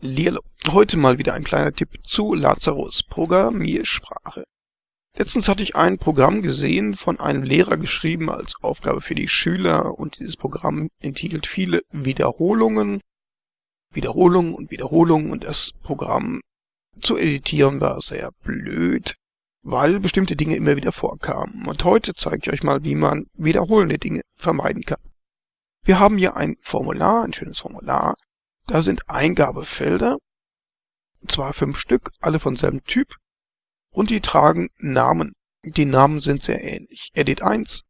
Lirlo. Heute mal wieder ein kleiner Tipp zu Lazarus Programmiersprache. Letztens hatte ich ein Programm gesehen, von einem Lehrer geschrieben als Aufgabe für die Schüler und dieses Programm enthielt viele Wiederholungen, Wiederholungen und Wiederholungen und das Programm zu editieren war sehr blöd, weil bestimmte Dinge immer wieder vorkamen. Und heute zeige ich euch mal, wie man wiederholende Dinge vermeiden kann. Wir haben hier ein Formular, ein schönes Formular, da sind Eingabefelder, zwar fünf Stück, alle von selben Typ, und die tragen Namen. Die Namen sind sehr ähnlich. Edit 1,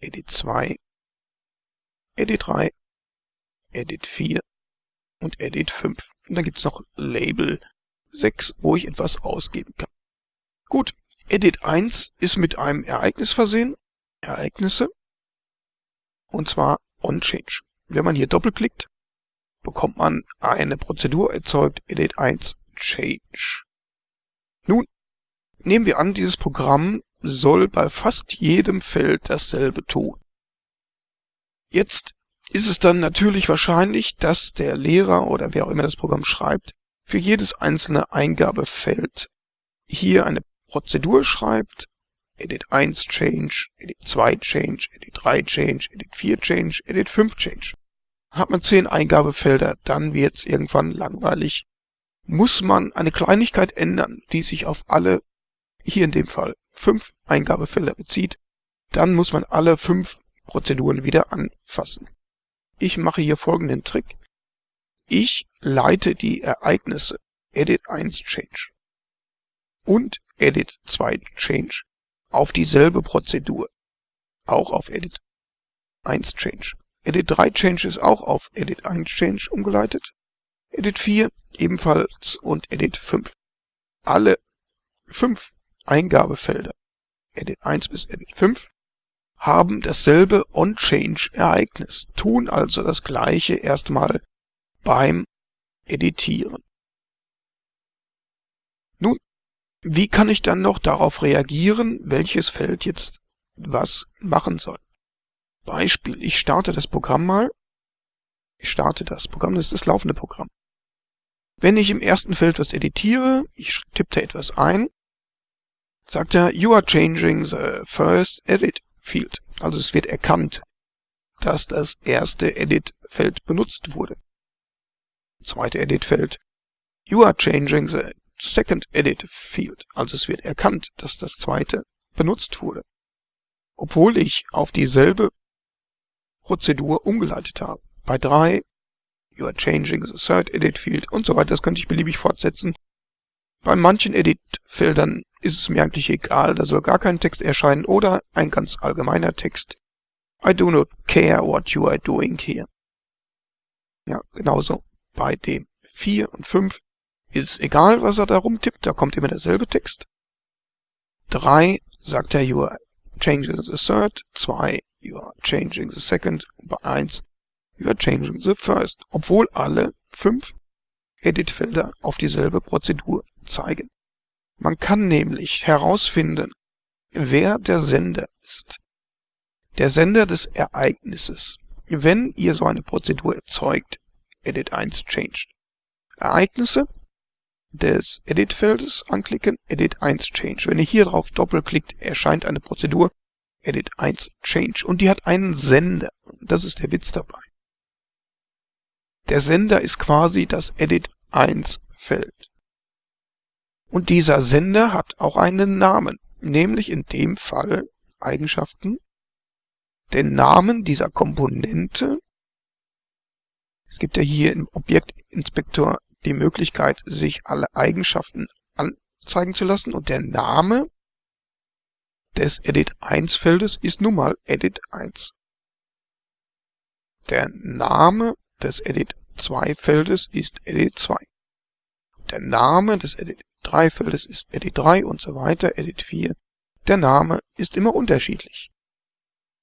Edit 2, Edit 3, Edit 4 und Edit 5. Und dann gibt's noch Label 6, wo ich etwas ausgeben kann. Gut, Edit 1 ist mit einem Ereignis versehen. Ereignisse. Und zwar onChange. Wenn man hier doppelklickt, bekommt man eine Prozedur erzeugt, edit 1 change. Nun, nehmen wir an, dieses Programm soll bei fast jedem Feld dasselbe tun. Jetzt ist es dann natürlich wahrscheinlich, dass der Lehrer oder wer auch immer das Programm schreibt, für jedes einzelne Eingabefeld hier eine Prozedur schreibt, edit 1 change, edit 2 change, edit 3 change, edit 4 change, edit 5 change. Hat man zehn Eingabefelder, dann wird's irgendwann langweilig. Muss man eine Kleinigkeit ändern, die sich auf alle, hier in dem Fall, fünf Eingabefelder bezieht, dann muss man alle fünf Prozeduren wieder anfassen. Ich mache hier folgenden Trick. Ich leite die Ereignisse edit 1 change und edit 2 change auf dieselbe Prozedur, auch auf edit 1 change. Edit 3 Change ist auch auf Edit 1 Change umgeleitet. Edit 4 ebenfalls und Edit 5. Alle fünf Eingabefelder, Edit 1 bis Edit 5, haben dasselbe On-Change-Ereignis, tun also das gleiche erstmal beim Editieren. Nun, wie kann ich dann noch darauf reagieren, welches Feld jetzt was machen soll? Beispiel, ich starte das Programm mal. Ich starte das Programm, das ist das laufende Programm. Wenn ich im ersten Feld was editiere, ich tippe da etwas ein, sagt er, you are changing the first edit field. Also es wird erkannt, dass das erste Edit-Feld benutzt wurde. Zweite Edit-Feld, you are changing the second edit field. Also es wird erkannt, dass das zweite benutzt wurde. Obwohl ich auf dieselbe Prozedur umgeleitet habe. Bei 3, you are changing the third edit field und so weiter. Das könnte ich beliebig fortsetzen. Bei manchen Edit-Feldern ist es mir eigentlich egal, da soll gar kein Text erscheinen oder ein ganz allgemeiner Text. I do not care what you are doing here. Ja, genauso bei dem 4 und 5 ist es egal, was er da rumtippt, da kommt immer derselbe Text. 3 sagt er, you are changing the third. 2 you are changing the second, bei 1 you are changing the first, obwohl alle fünf Editfelder auf dieselbe Prozedur zeigen. Man kann nämlich herausfinden, wer der Sender ist. Der Sender des Ereignisses. Wenn ihr so eine Prozedur erzeugt, Edit 1 changed. Ereignisse des Editfeldes anklicken, Edit 1 change. Wenn ihr hier drauf doppelklickt, erscheint eine Prozedur, Edit 1 Change und die hat einen Sender. Das ist der Witz dabei. Der Sender ist quasi das Edit 1 Feld. Und dieser Sender hat auch einen Namen, nämlich in dem Fall Eigenschaften. Den Namen dieser Komponente. Es gibt ja hier im Objektinspektor die Möglichkeit, sich alle Eigenschaften anzeigen zu lassen und der Name des Edit 1 Feldes ist nun mal Edit 1. Der Name des Edit 2 Feldes ist Edit 2. Der Name des Edit 3 Feldes ist Edit 3 und so weiter, Edit 4. Der Name ist immer unterschiedlich.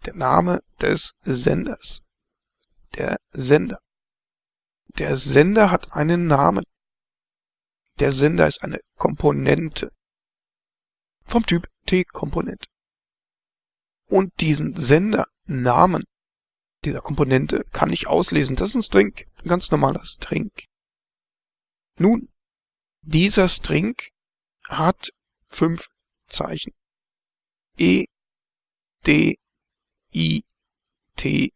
Der Name des Senders. Der Sender. Der Sender hat einen Namen. Der Sender ist eine Komponente vom Typ T-Komponente. Und diesen Sendernamen dieser Komponente kann ich auslesen. Das ist ein String, ein ganz normaler String. Nun, dieser String hat fünf Zeichen. E, D, I, T.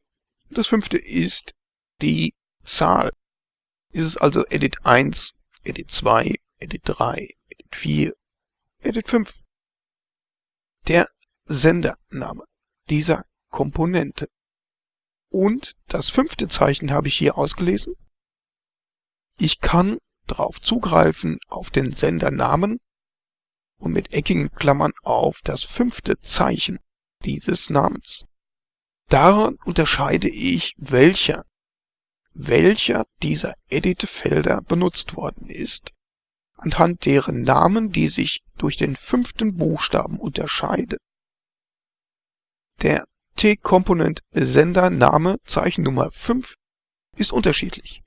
Das fünfte ist die Zahl. Ist es also Edit 1, Edit 2, Edit 3, Edit 4, Edit 5. Der Sendername dieser Komponente. Und das fünfte Zeichen habe ich hier ausgelesen. Ich kann darauf zugreifen auf den Sendernamen und mit eckigen Klammern auf das fünfte Zeichen dieses Namens. Daran unterscheide ich, welcher, welcher dieser Edit-Felder benutzt worden ist, anhand deren Namen, die sich durch den fünften Buchstaben unterscheiden. Der T-Component Sendername Zeichennummer 5 ist unterschiedlich.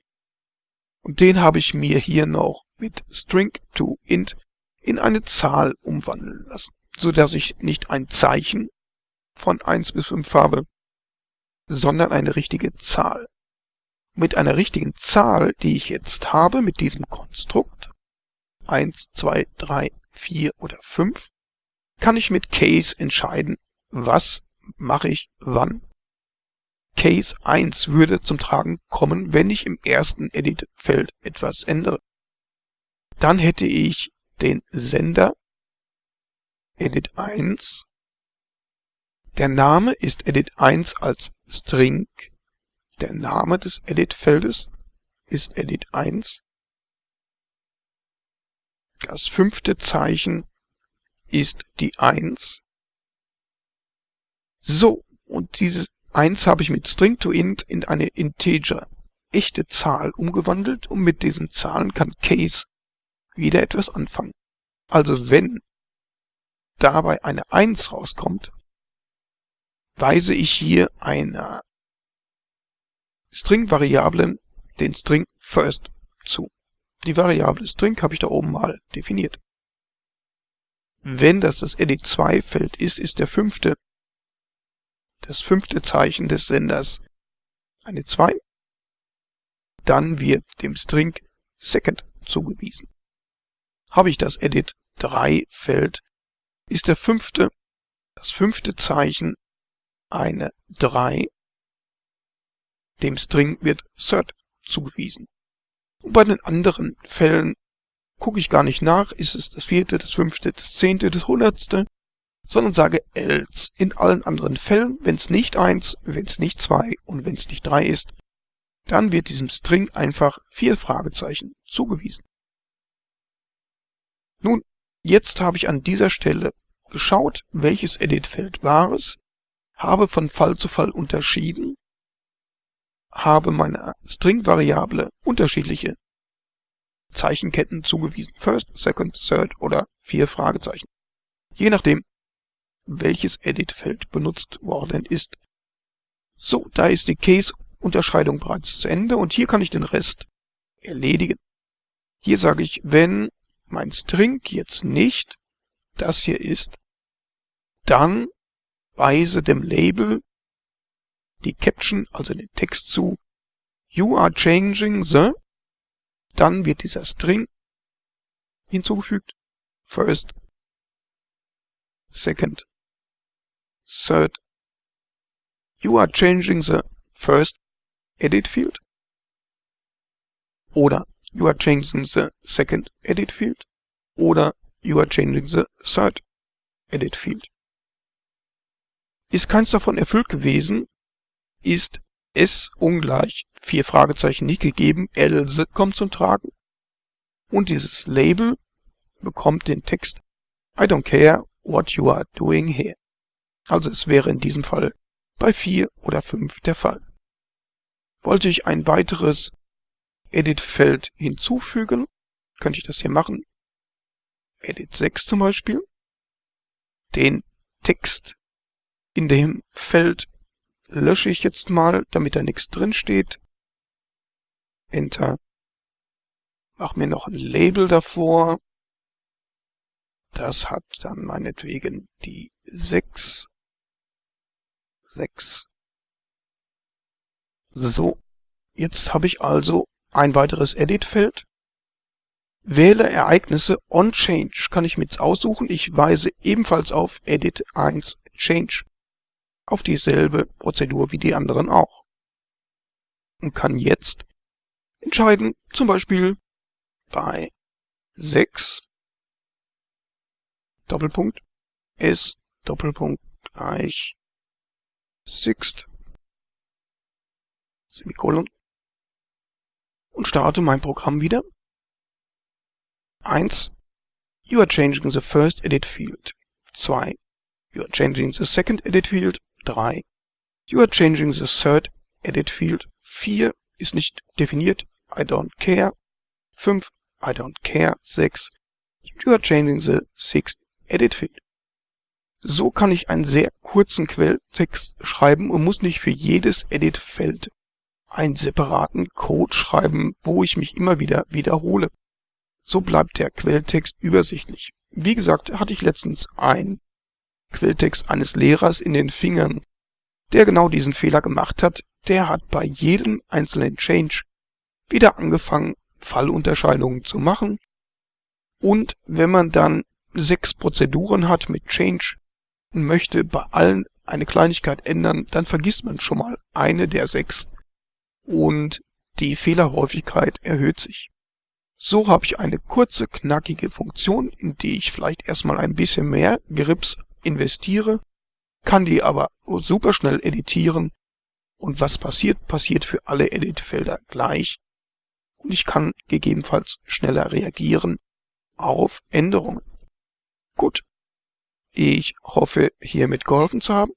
Und den habe ich mir hier noch mit String to int in eine Zahl umwandeln lassen, so dass ich nicht ein Zeichen von 1 bis 5 habe, sondern eine richtige Zahl. Mit einer richtigen Zahl, die ich jetzt habe mit diesem Konstrukt, 1, 2, 3, 4 oder 5, kann ich mit Case entscheiden, was mache ich wann. Case 1 würde zum Tragen kommen, wenn ich im ersten Edit-Feld etwas ändere. Dann hätte ich den Sender Edit 1 der Name ist Edit 1 als String. Der Name des Edit-Feldes ist Edit 1. Das fünfte Zeichen ist die 1. So, und dieses 1 habe ich mit String to int in eine Integer, echte Zahl umgewandelt und mit diesen Zahlen kann Case wieder etwas anfangen. Also wenn dabei eine 1 rauskommt, weise ich hier einer String-Variablen den String first zu. Die Variable String habe ich da oben mal definiert. Wenn das das edit2-Feld ist, ist der fünfte, das fünfte Zeichen des Senders eine 2. Dann wird dem String second zugewiesen. Habe ich das edit3-Feld, ist der fünfte, das fünfte Zeichen eine 3. Dem String wird Third zugewiesen. Und bei den anderen Fällen gucke ich gar nicht nach, ist es das vierte, das fünfte, das zehnte, das hundertste, sondern sage else. In allen anderen Fällen, wenn es nicht 1, wenn es nicht 2 und wenn es nicht 3 ist, dann wird diesem String einfach vier Fragezeichen zugewiesen. Nun, jetzt habe ich an dieser Stelle geschaut, welches Editfeld war es, habe von Fall zu Fall unterschieden, habe meiner String-Variable unterschiedliche Zeichenketten zugewiesen. First, Second, Third oder vier Fragezeichen. Je nachdem, welches Edit-Feld benutzt worden ist. So, da ist die Case-Unterscheidung bereits zu Ende und hier kann ich den Rest erledigen. Hier sage ich, wenn mein String jetzt nicht das hier ist, dann weise dem Label die Caption, also den Text zu You are changing the, dann wird dieser String hinzugefügt, first, second, third. You are changing the first edit field oder you are changing the second edit field oder you are changing the third edit field. Ist keins davon erfüllt gewesen, ist S ungleich vier Fragezeichen nicht gegeben, else kommt zum Tragen und dieses Label bekommt den Text I don't care what you are doing here. Also es wäre in diesem Fall bei 4 oder 5 der Fall. Wollte ich ein weiteres Edit-Feld hinzufügen, könnte ich das hier machen. Edit 6 zum Beispiel. Den Text in dem Feld lösche ich jetzt mal, damit da nichts drin steht. Enter. Mach mir noch ein Label davor. Das hat dann meinetwegen die 6. 6. So, jetzt habe ich also ein weiteres Edit-Feld. Wähle Ereignisse on Change kann ich mit aussuchen. Ich weise ebenfalls auf Edit 1 Change. Auf dieselbe Prozedur wie die anderen auch. Und kann jetzt entscheiden, zum Beispiel bei 6 Doppelpunkt S Doppelpunkt gleich Sixt Semikolon und starte mein Programm wieder 1. You are changing the first edit field. 2. You are changing the second edit field. 3. You are changing the third edit field. 4 ist nicht definiert. I don't care. 5. I don't care. 6. You are changing the sixth edit field. So kann ich einen sehr kurzen Quelltext schreiben und muss nicht für jedes Edit-Feld einen separaten Code schreiben, wo ich mich immer wieder wiederhole. So bleibt der Quelltext übersichtlich. Wie gesagt, hatte ich letztens einen Quelltext eines Lehrers in den Fingern, der genau diesen Fehler gemacht hat. Der hat bei jedem einzelnen Change wieder angefangen, Fallunterscheidungen zu machen. Und wenn man dann sechs Prozeduren hat mit Change und möchte bei allen eine Kleinigkeit ändern, dann vergisst man schon mal eine der sechs und die Fehlerhäufigkeit erhöht sich. So habe ich eine kurze, knackige Funktion, in die ich vielleicht erstmal ein bisschen mehr Grips investiere, kann die aber super schnell editieren. Und was passiert, passiert für alle Editfelder gleich. Und ich kann gegebenenfalls schneller reagieren auf Änderungen. Gut, ich hoffe hiermit geholfen zu haben,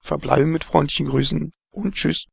verbleibe mit freundlichen Grüßen und tschüss.